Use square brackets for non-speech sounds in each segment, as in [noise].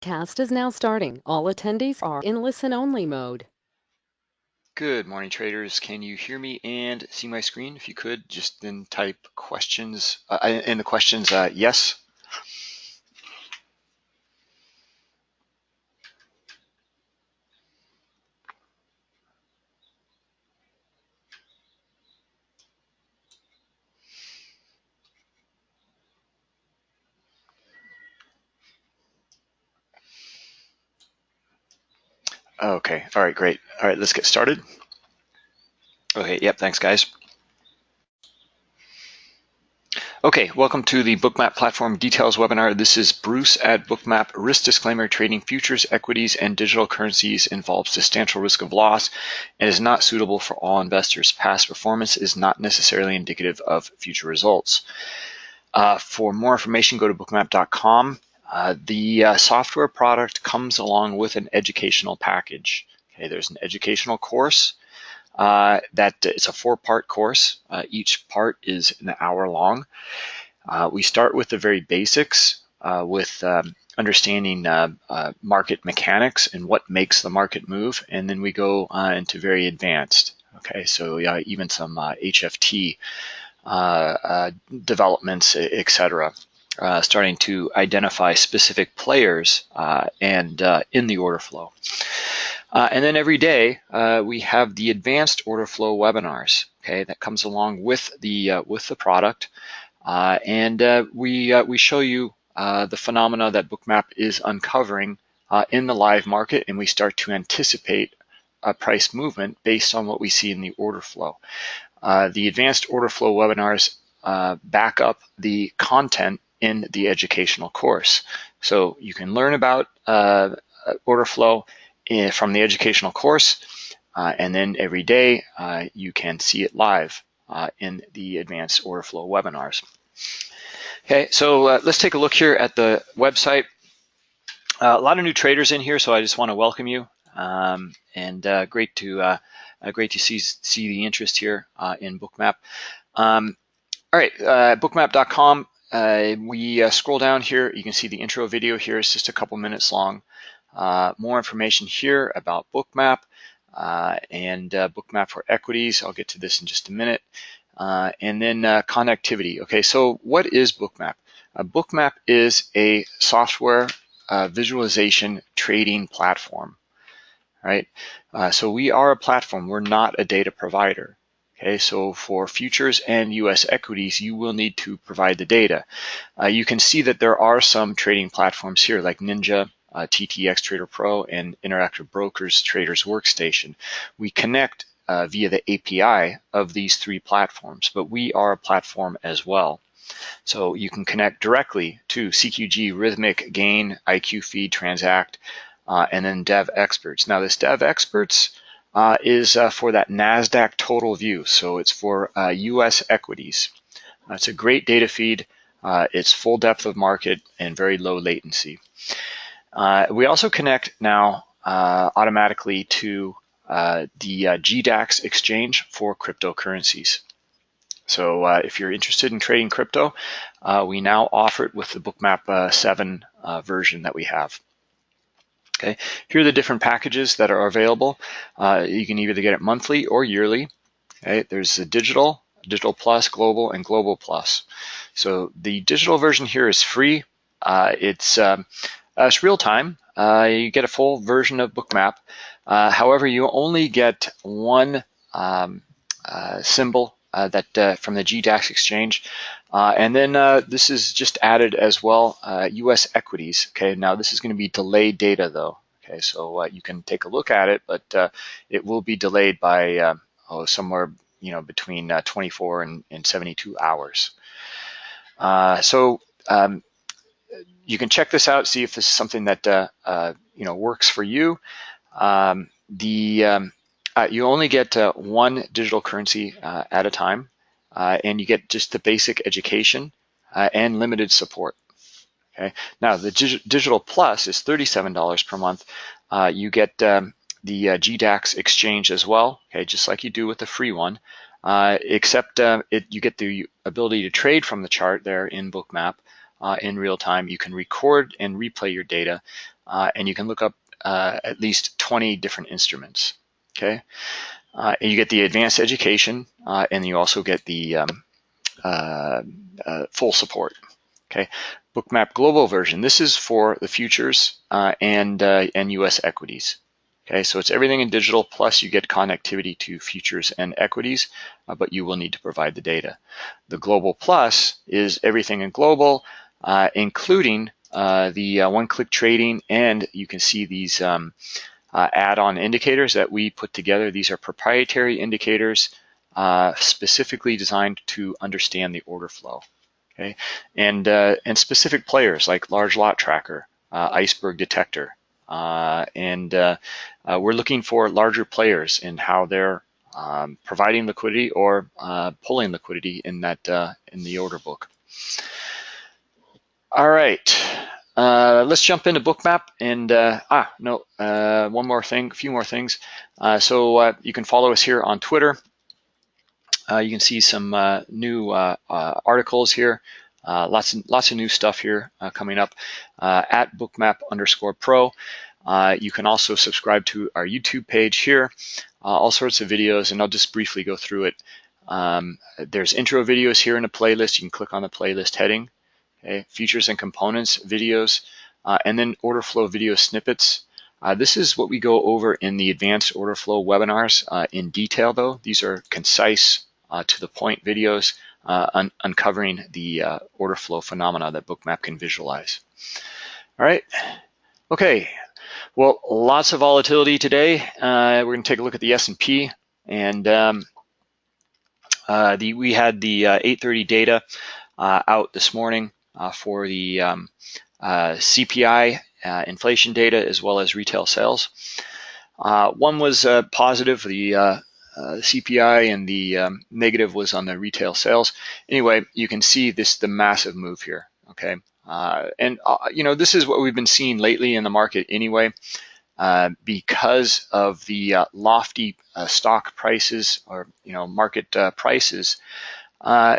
Cast is now starting. All attendees are in listen-only mode. Good morning, traders. Can you hear me and see my screen? If you could, just then type questions uh, in the questions, uh, yes. Okay, all right, great. All right, let's get started. Okay, yep, thanks guys. Okay, welcome to the Bookmap Platform Details webinar. This is Bruce at Bookmap. Risk disclaimer, trading futures, equities, and digital currencies involves substantial risk of loss and is not suitable for all investors. Past performance is not necessarily indicative of future results. Uh, for more information, go to bookmap.com. Uh, the uh, software product comes along with an educational package. Okay, there's an educational course uh, that it's a four-part course. Uh, each part is an hour long. Uh, we start with the very basics with um, understanding market mechanics and what makes the market move, and then we go into very advanced. Okay, so even some HFT developments, etc uh, starting to identify specific players uh, and uh, in the order flow. Uh, and then every day uh, we have the advanced order flow webinars. Okay, that comes along with the uh, with the product, and we we show you the phenomena that Bookmap is uncovering in the live market, and we start to anticipate a price movement based on what we see in the order flow. the advanced order flow webinars back up the content in the educational course. So you can learn about uh, order flow from the educational course, uh, and then every day uh, you can see it live uh, in the advanced order flow webinars. Okay, so uh, let's take a look here at the website. Uh, a lot of new traders in here, so I just want to welcome you. Um, and great to great to see see the interest here in Bookmap. Um, all right, bookmap.com uh, we uh, scroll down here, you can see the intro video here is just a couple minutes long. Uh, more information here about Bookmap uh, and uh, Bookmap for equities. I'll get to this in just a minute. Uh, and then connectivity. Okay, so what is Bookmap? Bookmap is a software visualization trading platform, right? so we are a platform, we're not a data provider. Okay, so for futures and US equities, you will need to provide the data. Uh, you can see that there are some trading platforms here like Ninja, uh, TTX Trader Pro, and Interactive Brokers Traders Workstation. We connect uh, via the API of these three platforms, but we are a platform as well. So you can connect directly to CQG, Rithmic, Gain, IQ Feed, Transact, uh, and then Devexperts. Now this Devexperts, uh, is uh, for that NASDAQ total view. So it's for uh, US equities. Uh, it's a great data feed. Uh, it's full depth of market and very low latency. Uh, we also connect now automatically to the GDAX exchange for cryptocurrencies. So if you're interested in trading crypto, we now offer it with the Bookmap 7 version that we have. Okay, here are the different packages that are available. Uh, you can either get it monthly or yearly. Okay, there's the digital, digital plus, global, and global plus. So the digital version here is free. Uh, it's um, uh, it's real time. Uh, you get a full version of Bookmap. Uh, however, you only get one um, uh, symbol that from the GDAX exchange. And then this is just added as well, US equities. Okay, now this is going to be delayed data though. Okay, so uh, you can take a look at it, but uh, it will be delayed by uh, oh, somewhere you know between 24 and, and 72 hours. so um, you can check this out, see if this is something that you know works for you. Um, the um, you only get one digital currency at a time, and you get just the basic education and limited support. Okay. Now the dig digital plus is $37 per month. Uh, you get um, the uh, GDAX exchange as well, okay, just like you do with the free one, uh, except uh, it, you get the ability to trade from the chart there in Bookmap, uh, in real time. You can record and replay your data, uh, and you can look up uh, at least 20 different instruments. Okay, uh, and you get the advanced education, uh, and you also get the um, uh, full support. Okay, Bookmap Global version. This is for the futures and and U.S. equities. Okay, so it's everything in digital, plus you get connectivity to futures and equities, uh, but you will need to provide the data. The Global Plus is everything in global, uh, including uh, the uh, one-click trading, and you can see these um, uh, add-on indicators that we put together. These are proprietary indicators uh, specifically designed to understand the order flow. Okay, and and specific players like large lot tracker, iceberg detector, uh, and uh, uh, we're looking for larger players in how they're um, providing liquidity or pulling liquidity in that in the order book. All right. Uh, let's jump into Bookmap and uh, ah no uh, one more thing, a few more things. Uh, so uh, you can follow us here on Twitter. Uh, you can see some new articles here. lots of lots of new stuff here coming up at Bookmap underscore Pro. you can also subscribe to our YouTube page here. all sorts of videos, and I'll just briefly go through it. Um, there's intro videos here in a playlist. You can click on the playlist heading okay, features and components videos, uh, and then order flow video snippets. Uh, this is what we go over in the advanced order flow webinars uh, in detail though. These are concise, uh, to the point videos uh, un uncovering the uh, order flow phenomena that Bookmap can visualize. All right, okay. Well, lots of volatility today. we're gonna take a look at the S&P and um, the, we had the 830 data out this morning. Uh, for the um, uh, CPI uh, inflation data as well as retail sales. one was positive, the uh, CPI and the um, negative was on the retail sales. Anyway, you can see this the massive move here. Okay, uh, and uh, you know this is what we've been seeing lately in the market anyway, because of the lofty stock prices or you know market prices uh,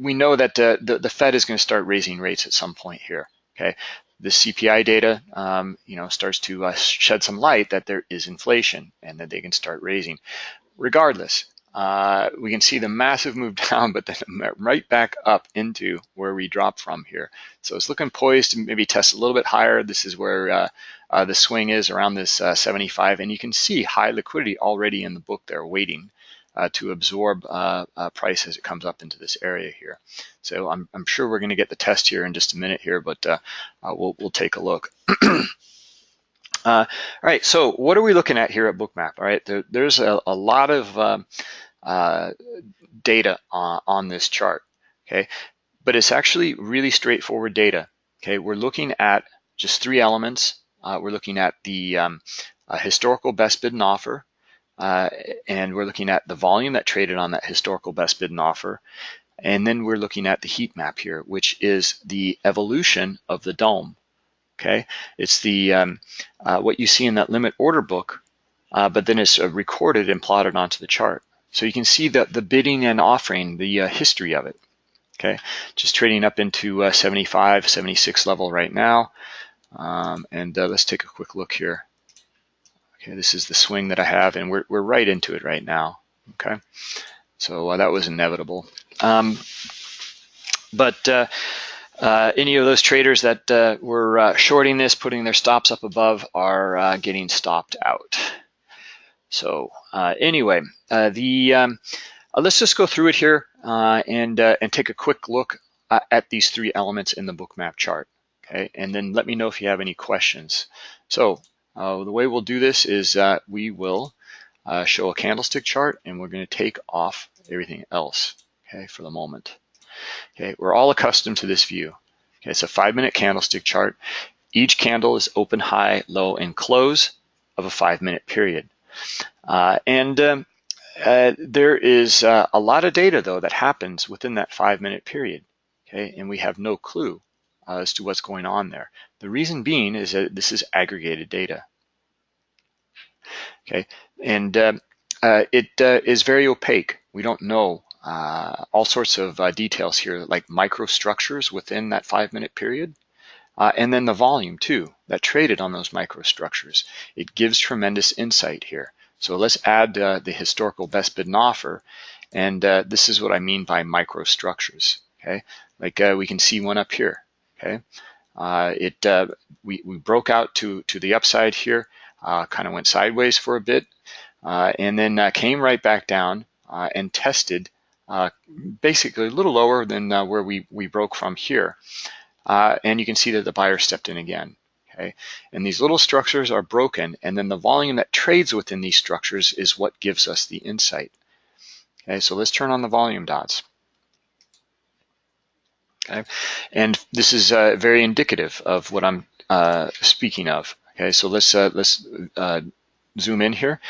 we know that uh, the, the Fed is going to start raising rates at some point here. Okay, the CPI data, um, you know, starts to uh, shed some light that there is inflation and that they can start raising. Regardless, uh, we can see the massive move [laughs] down, but then right back up into where we dropped from here. So it's looking poised to maybe test a little bit higher. This is where uh, the swing is around this uh, 75, and you can see high liquidity already in the book there waiting uh, to absorb uh, uh, price as it comes up into this area here. So I'm, I'm sure we're going to get the test here in just a minute here, but uh, uh, we'll, we'll take a look. [clears throat] Uh, all right, so what are we looking at here at Bookmap? All right, there, there's a, a, lot of um, data on, on this chart, okay? But it's actually really straightforward data, okay? We're looking at just three elements. we're looking at the um, historical best bid and offer, uh, and we're looking at the volume that traded on that historical best bid and offer. And then we're looking at the heat map here, which is the evolution of the dome. Okay, it's the um, uh, what you see in that limit order book, uh, but then it's uh, recorded and plotted onto the chart. So you can see that the bidding and offering, the uh, history of it. Okay, just trading up into uh, 75, 76 level right now. Um, and let's take a quick look here. Okay, this is the swing that I have, and we're, we're right into it right now. Okay, so uh, that was inevitable. Um, but uh, uh, any of those traders that uh, were uh, shorting this, putting their stops up above, are uh, getting stopped out. So anyway, the um, let's just go through it here and and take a quick look at these three elements in the bookmap chart. Okay, and then let me know if you have any questions. So uh, the way we'll do this is that we will uh, show a candlestick chart and we're going to take off everything else, okay, for the moment. Okay, we're all accustomed to this view. Okay, it's a five minute candlestick chart. Each candle is open, high, low, and close of a five minute period. Uh, and um, uh, there is uh, a lot of data though that happens within that five minute period. Okay, and we have no clue uh, as to what's going on there. The reason being is that this is aggregated data. Okay, and uh, uh, it uh, is very opaque. We don't know uh, all sorts of uh, details here, like microstructures within that five minute period. And then the volume too, that traded on those microstructures. It gives tremendous insight here. So let's add the historical best bid and offer. And this is what I mean by microstructures, okay? Like we can see one up here, okay? Uh, it uh, we, we broke out to, to the upside here, uh, kind of went sideways for a bit, uh, and then came right back down and tested basically a little lower than where we, we broke from here. Uh, and you can see that the buyer stepped in again. Okay, and these little structures are broken, and then the volume that trades within these structures is what gives us the insight. Okay, so let's turn on the volume dots. Okay, and this is uh, very indicative of what I'm uh, speaking of. Okay, so let's uh, let's uh, zoom in here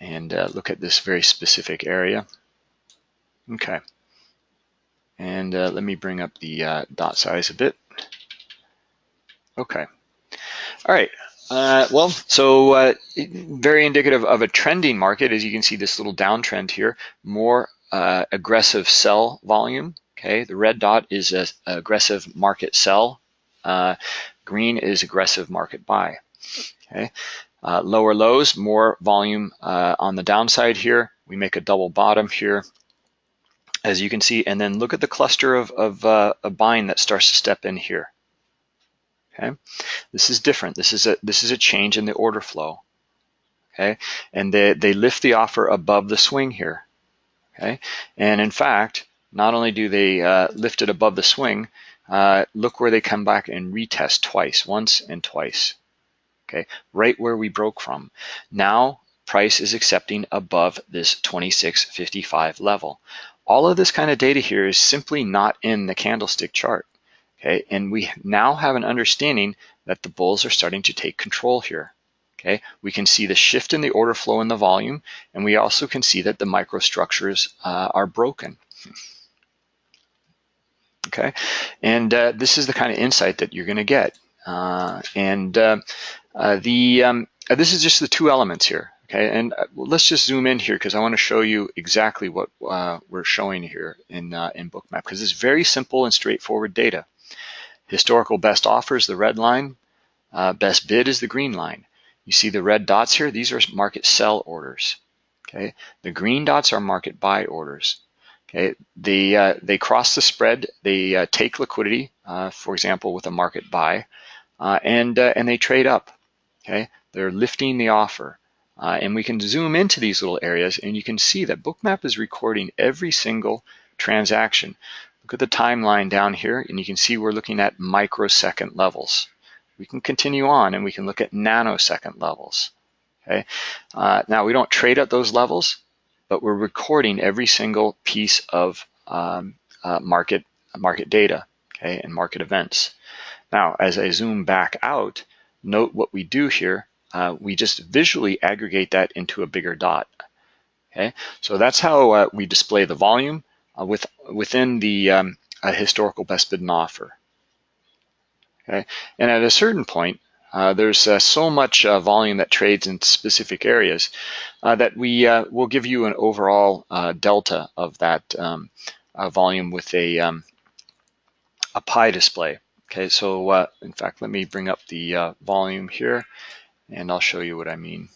and uh, look at this very specific area. Okay. And uh, let me bring up the dot size a bit. Okay. All right. Uh, well, so uh, very indicative of a trending market, as you can see this little downtrend here, more uh, aggressive sell volume. Okay, the red dot is a, a aggressive market sell. Uh, green is aggressive market buy. Okay, lower lows, more volume on the downside here. We make a double bottom here as you can see, and then look at the cluster of, of, uh, buying that starts to step in here. Okay, this is different. This is a this is a change in the order flow. Okay, and they they lift the offer above the swing here. Okay, and in fact, not only do they uh, lift it above the swing, uh, look where they come back and retest twice, once and twice. Okay, right where we broke from. Now price is accepting above this 26.55 level. All of this kind of data here is simply not in the candlestick chart. Okay, and we now have an understanding that the bulls are starting to take control here. Okay, we can see the shift in the order flow and the volume, and we also can see that the microstructures uh, are broken. [laughs] Okay, and uh, this is the kind of insight that you're going to get. Uh, and uh, uh, the um, uh, this is just the two elements here. Okay, and let's just zoom in here because I want to show you exactly what we're showing here in, in Bookmap because it's very simple and straightforward data. Historical best offers, the red line, best bid is the green line. You see the red dots here, these are market sell orders. Okay, the green dots are market buy orders. Okay, they, uh, they cross the spread, they uh, take liquidity, for example, with a market buy, and, and they trade up. Okay, they're lifting the offer. Uh, and we can zoom into these little areas and you can see that Bookmap is recording every single transaction. Look at the timeline down here and you can see we're looking at microsecond levels. We can continue on and we can look at nanosecond levels. Okay. Uh, now we don't trade at those levels, but we're recording every single piece of um, uh, market market data, okay, and market events. Now, as I zoom back out, note what we do here uh, we just visually aggregate that into a bigger dot. Okay, so that's how uh, we display the volume uh, with within the um, historical best bid and offer. Okay, and at a certain point, uh, there's uh, so much uh, volume that trades in specific areas that we will give you an overall delta of that um, volume with a um, a pie display. Okay, so in fact, let me bring up the volume here and I'll show you what I mean.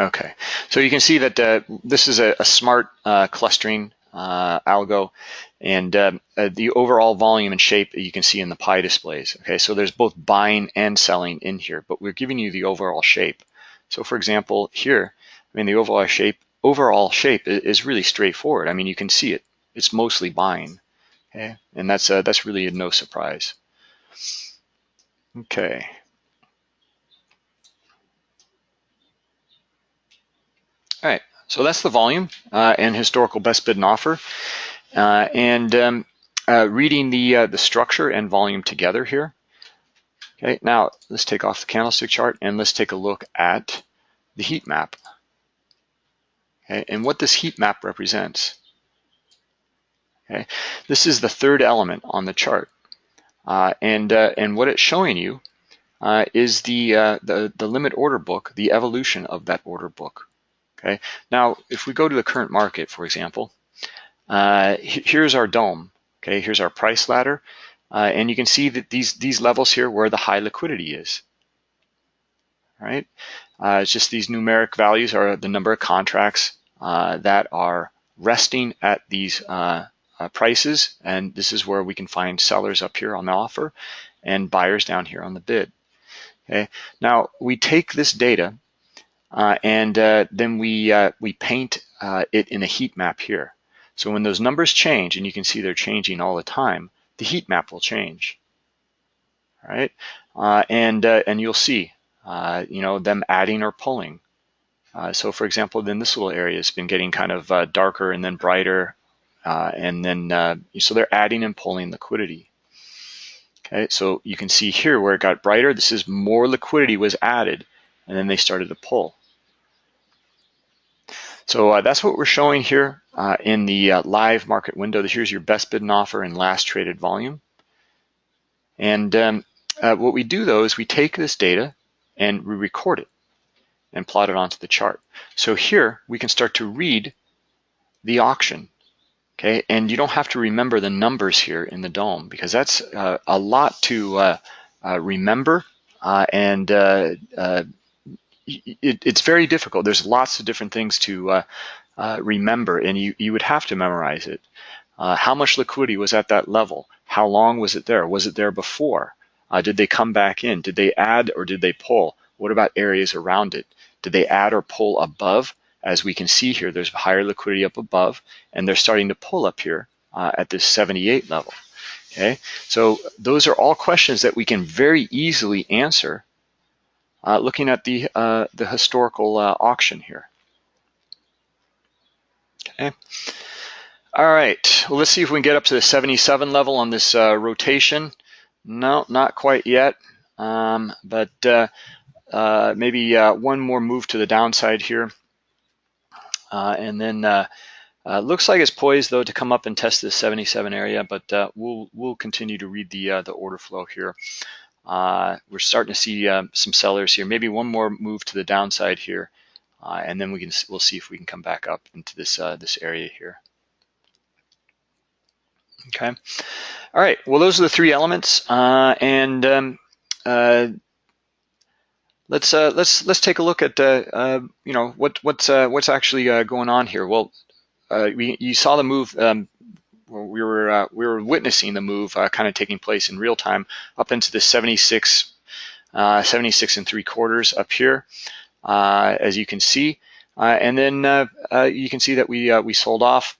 Okay, so you can see that uh, this is a, a smart uh, clustering uh, algo and um, uh, the overall volume and shape you can see in the pie displays. Okay, so there's both buying and selling in here, but we're giving you the overall shape. So for example, here, I mean, the overall shape overall shape is really straightforward. I mean, you can see it. It's mostly buying, okay? And that's, uh, that's really no surprise. Okay. All right, so that's the volume uh, and historical best bid and offer. Uh, and um, uh, reading the, uh, the structure and volume together here. Okay, now let's take off the candlestick chart and let's take a look at the heat map okay, and what this heat map represents. Okay, this is the third element on the chart. Uh, and, uh, and what it's showing you is the, the, the limit order book, the evolution of that order book. Okay. Now, if we go to the current market, for example, uh, here's our dome. Okay, here's our price ladder, uh, and you can see that these these levels here where the high liquidity is. Right. Uh, it's just these numeric values are the number of contracts uh, that are resting at these uh, uh, prices, and this is where we can find sellers up here on the offer and buyers down here on the bid. Okay. Now we take this data and uh, then we uh, we paint uh, it in a heat map here. So when those numbers change, and you can see they're changing all the time, the heat map will change. All right, uh, and uh, and you'll see, you know, them adding or pulling. so for example, then this little area has been getting kind of darker and then brighter, and then so they're adding and pulling liquidity. Okay, so you can see here where it got brighter, this is more liquidity was added, and then they started to pull. So uh, that's what we're showing here uh, in the uh, live market window. Here's your best bid and offer and last traded volume. And um, uh, what we do though is we take this data and we record it and plot it onto the chart. So here we can start to read the auction. Okay, and you don't have to remember the numbers here in the dome because that's uh, a lot to uh, remember and it, it's very difficult. There's lots of different things to uh, uh, remember, and you, you would have to memorize it. Uh, how much liquidity was at that level? How long was it there? Was it there before? Uh, did they come back in? Did they add or did they pull? What about areas around it? Did they add or pull above? As we can see here, there's higher liquidity up above, and they're starting to pull up here uh, at this 78 level. Okay, so those are all questions that we can very easily answer looking at the, uh, the historical uh, auction here. Okay. All right, well, let's see if we can get up to the 77 level on this uh, rotation. No, not quite yet, um, but uh, uh, maybe one more move to the downside here. and then uh, looks like it's poised though to come up and test this 77 area, but uh, we'll we'll continue to read the uh, the order flow here. Uh, we're starting to see uh, some sellers here. Maybe one more move to the downside here, uh, and then we can we'll see if we can come back up into this uh, this area here. Okay. All right. Well, those are the three elements, uh, and um, uh, let's let's let's take a look at you know what what's what's actually going on here. Well, we, you saw the move um, we were uh, we were witnessing the move uh, kind of taking place in real time up into the 76 uh, 76 and three quarters up here uh, as you can see. Uh, and then you can see that we we sold off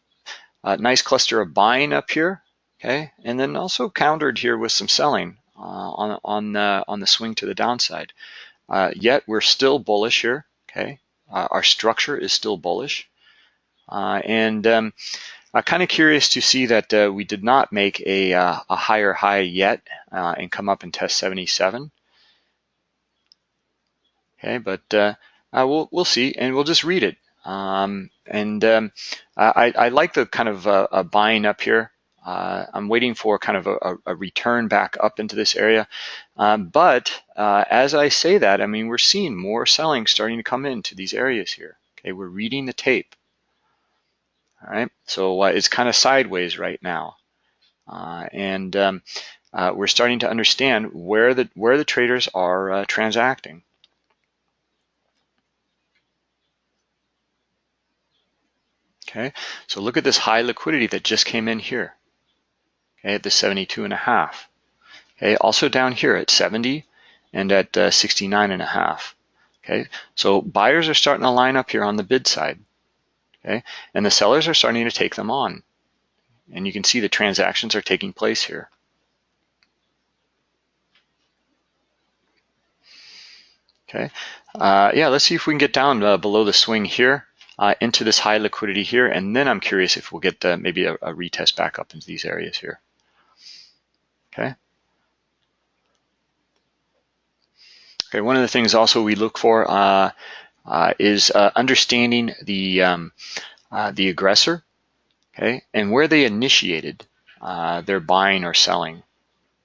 a nice cluster of buying up here okay and then also countered here with some selling on on the on the swing to the downside. Yet we're still bullish here okay. Our structure is still bullish. And um, uh, kind of curious to see that uh, we did not make a, uh, a higher high yet uh, and come up and test 77. Okay, but uh, uh, we'll, we'll see and we'll just read it. Um, and um, I, I, like the kind of buying up here. I'm waiting for kind of a, a, return back up into this area. Um, but as I say that, I mean, we're seeing more selling starting to come into these areas here. Okay, we're reading the tape. All right, so uh, it's kind of sideways right now, uh, and um, uh, we're starting to understand where the where the traders are uh, transacting. Okay, so look at this high liquidity that just came in here. Okay, at the 72 and a half. Okay, also down here at 70 and at uh, 69 and a half. Okay, so buyers are starting to line up here on the bid side okay? And the sellers are starting to take them on. And you can see the transactions are taking place here. Okay, uh, yeah, let's see if we can get down uh, below the swing here uh, into this high liquidity here, and then I'm curious if we'll get maybe a, a retest back up into these areas here. Okay. Okay, one of the things also we look for uh, is uh, understanding the um, uh, the aggressor, okay, and where they initiated uh, their buying or selling.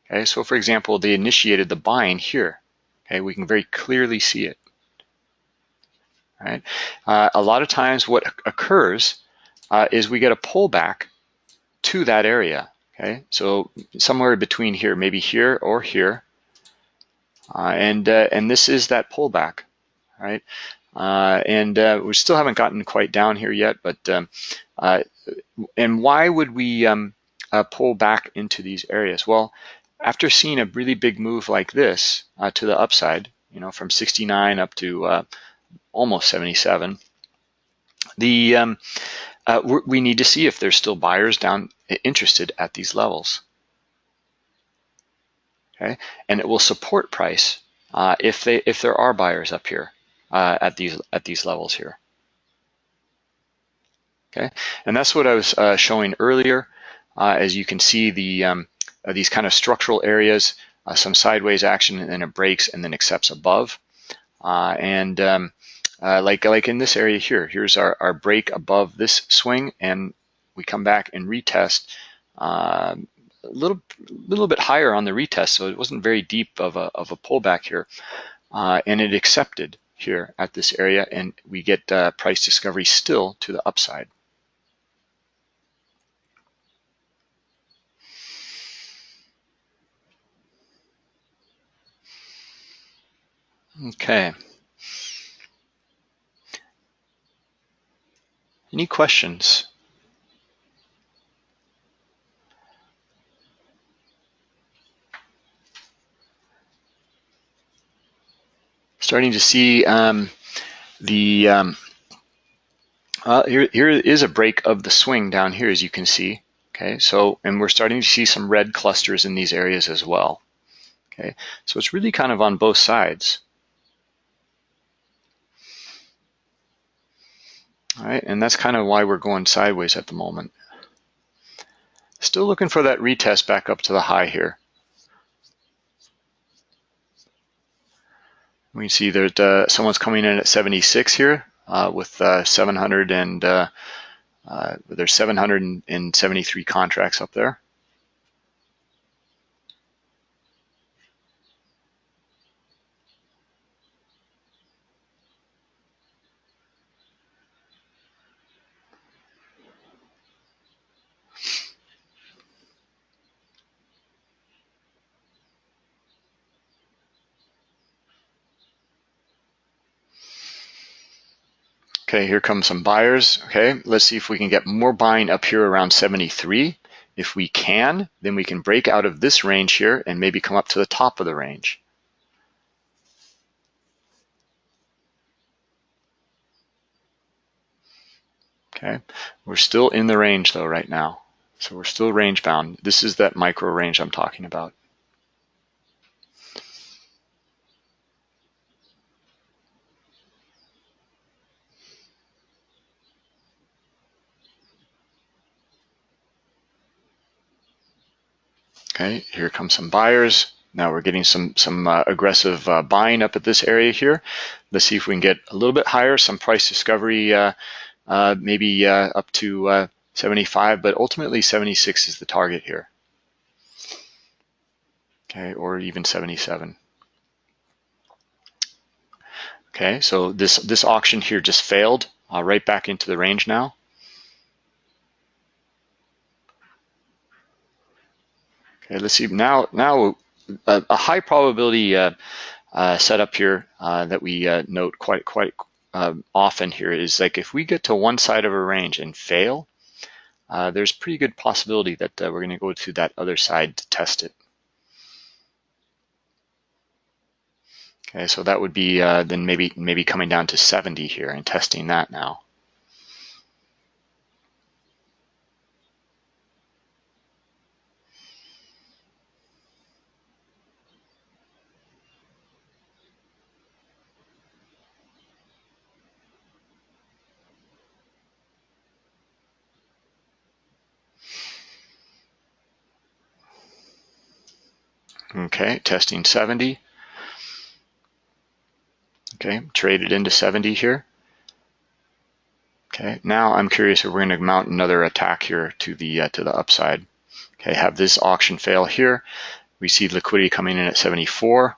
Okay, so for example, they initiated the buying here. Okay, we can very clearly see it. Right? Uh, a lot of times what occurs uh, is we get a pullback to that area. Okay, so somewhere between here, maybe here or here, uh, and uh, and this is that pullback, right? Uh, and uh, we still haven't gotten quite down here yet, but um, uh, and why would we um, uh, pull back into these areas? Well, after seeing a really big move like this to the upside, you know, from 69 up to almost 77, the um, uh, we need to see if there's still buyers down interested at these levels. Okay, and it will support price uh, if they if there are buyers up here uh, at these at these levels here. Okay, and that's what I was uh, showing earlier. Uh, as you can see, the um, uh, these kind of structural areas, some sideways action, and then it breaks and then accepts above, and um, uh, like, like in this area here, here's our, our break above this swing and we come back and retest uh, a little, little bit higher on the retest, so it wasn't very deep of a, of a pullback here. Uh, and it accepted here at this area and we get uh, price discovery still to the upside. Okay. Any questions? Starting to see um, the, um, uh, here, here is a break of the swing down here, as you can see. Okay, so, and we're starting to see some red clusters in these areas as well. Okay, so it's really kind of on both sides. All right, and that's kind of why we're going sideways at the moment. Still looking for that retest back up to the high here. We can see that uh, someone's coming in at 76 here uh, with uh, 700 and uh, uh, there's 773 contracts up there. Okay, here come some buyers. Okay, let's see if we can get more buying up here around 73. If we can, then we can break out of this range here and maybe come up to the top of the range. Okay, we're still in the range though right now. So we're still range bound. This is that micro range I'm talking about. Okay, here come some buyers. Now we're getting some some uh, aggressive uh, buying up at this area here. Let's see if we can get a little bit higher, some price discovery, uh, uh maybe uh, up to uh, 75, but ultimately 76 is the target here. Okay, or even 77. Okay, so this this auction here just failed, right back into the range now. Okay, let's see now. Now a, a high probability uh, uh, setup here uh, that we uh, note quite quite um, often here is like if we get to one side of a range and fail, uh, there's pretty good possibility that uh, we're going to go to that other side to test it. Okay, so that would be then maybe maybe coming down to 70 here and testing that now. Okay, testing 70. Okay, traded into 70 here. Okay, now I'm curious if we're going to mount another attack here to the uh, to the upside. Okay, have this auction fail here. we see liquidity coming in at 74.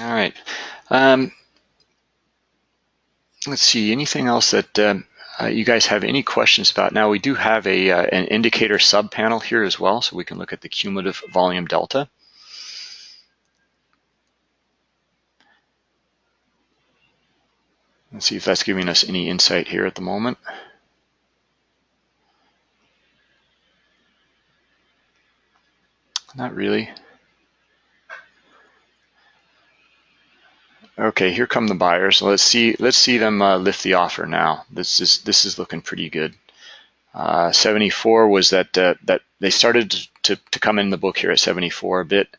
All right. Um, let's see, anything else that um, uh, you guys have any questions about? Now we do have a uh, an indicator sub panel here as well, so we can look at the cumulative volume delta. Let's see if that's giving us any insight here at the moment. Not really. Okay, here come the buyers. Let's see. Let's see them uh, lift the offer now. This is this is looking pretty good. Uh, 74 was that uh, that they started to, to come in the book here at 74 a bit.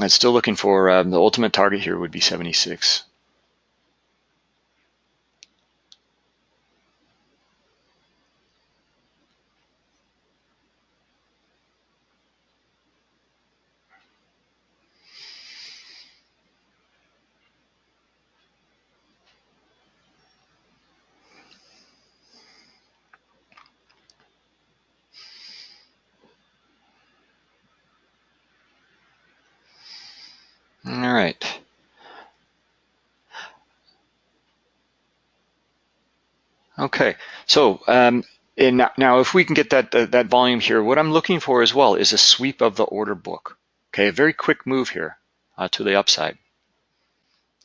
I'm still looking for um, the ultimate target here would be 76. All right. Okay, so um, and now if we can get that uh, that volume here, what I'm looking for as well is a sweep of the order book. Okay, a very quick move here uh, to the upside.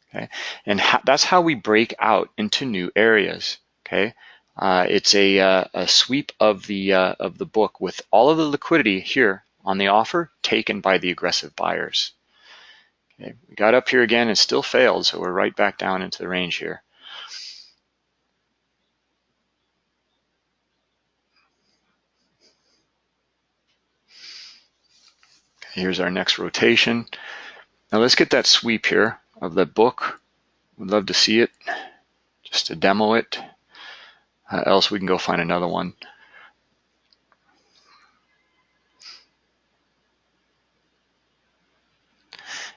Okay, and that's how we break out into new areas. Okay, uh, it's a, uh, a, sweep of the uh, of the book with all of the liquidity here on the offer taken by the aggressive buyers. Okay, we got up here again and still failed, so we're right back down into the range here. Here's our next rotation. Now let's get that sweep here of the book. We'd love to see it, just to demo it. Uh, else we can go find another one.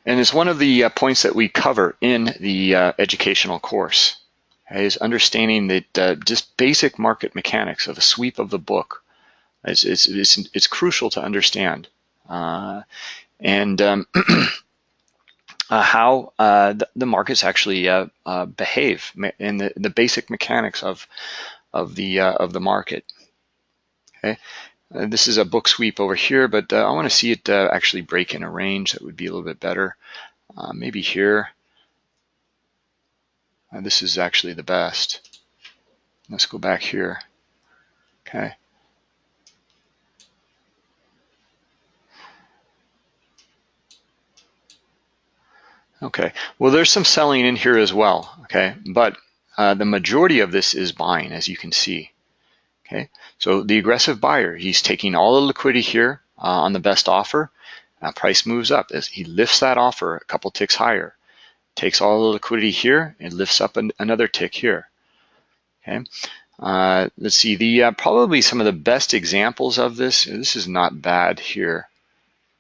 And it's one of the uh, points that we cover in the uh, educational course, okay, is understanding that uh, just basic market mechanics of a sweep of the book. It's, it's, it's, it's crucial to understand. Uh, and um, [clears throat] uh, how uh, the, the, markets actually behave in the, the basic mechanics of, of, the, of the market. Okay, uh, this is a book sweep over here, but uh, I want to see it uh, actually break in a range that would be a little bit better. Uh, maybe here. Uh, this is actually the best. Let's go back here. Okay. Okay, well there's some selling in here as well, okay, but uh, the majority of this is buying as you can see. Okay, so the aggressive buyer, he's taking all the liquidity here uh, on the best offer. Uh, price moves up as he lifts that offer a couple ticks higher. Takes all the liquidity here and lifts up an, another tick here. Okay, uh, let's see the uh, probably some of the best examples of this. This is not bad here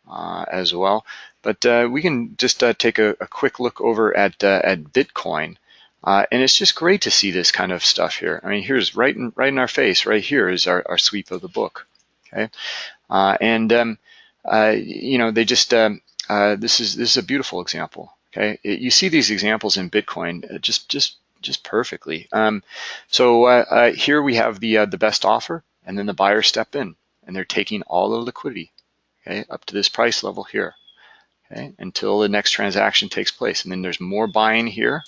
uh, as well, but uh, we can just take a, a, quick look over at at Bitcoin. Uh, and it's just great to see this kind of stuff here. I mean, here's right in, right in our face, right here is our, our sweep of the book. Okay, uh, and um, uh, you know they just um, uh, this is this is a beautiful example. Okay, it, you see these examples in Bitcoin uh, just just just perfectly. Um, so uh, here we have the the best offer, and then the buyers step in, and they're taking all the liquidity, okay, up to this price level here, okay, until the next transaction takes place, and then there's more buying here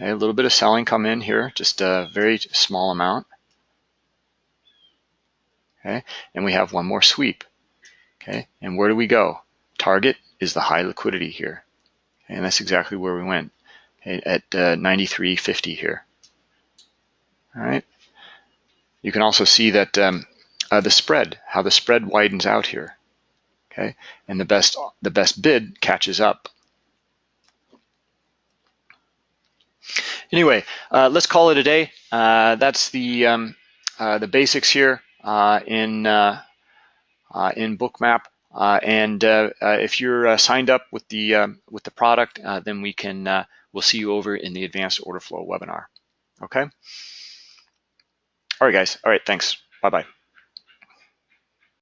Okay, a little bit of selling come in here, just a very small amount. Okay, and we have one more sweep. Okay, and where do we go? Target is the high liquidity here. Okay, and that's exactly where we went. okay, at uh, 93.50 here. All right. You can also see that um, uh, the spread, how the spread widens out here. Okay, and the best the best bid catches up. Anyway, uh, let's call it a day. Uh, that's the um, uh, the basics here uh, in uh, in Bookmap. and if you're signed up with the um, with the product, then we can we'll see you over in the advanced order flow webinar. Okay. All right, guys. All right. Thanks. Bye bye.